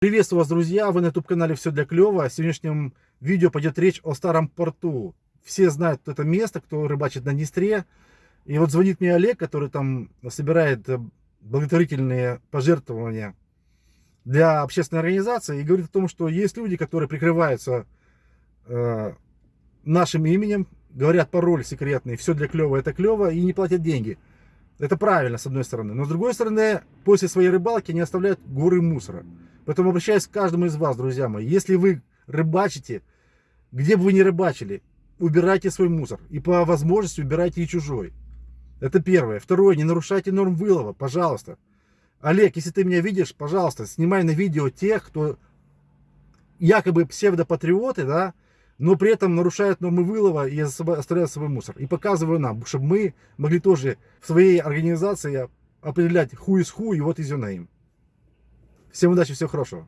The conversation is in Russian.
Приветствую вас, друзья! Вы на YouTube-канале «Все для клёва». В сегодняшнем видео пойдет речь о старом порту. Все знают это место, кто рыбачит на Днестре. И вот звонит мне Олег, который там собирает э, благотворительные пожертвования для общественной организации. И говорит о том, что есть люди, которые прикрываются э, нашим именем, говорят пароль секретный «Все для клёва, это клёво» и не платят деньги. Это правильно, с одной стороны. Но с другой стороны, после своей рыбалки они оставляют горы мусора. Поэтому обращаюсь к каждому из вас, друзья мои. Если вы рыбачите, где бы вы ни рыбачили, убирайте свой мусор. И по возможности убирайте и чужой. Это первое. Второе, не нарушайте норм вылова, пожалуйста. Олег, если ты меня видишь, пожалуйста, снимай на видео тех, кто якобы псевдопатриоты, да, но при этом нарушают нормы вылова и оставляют свой мусор. И показываю нам, чтобы мы могли тоже в своей организации определять who is who и is your name. Всем удачи, всего хорошего.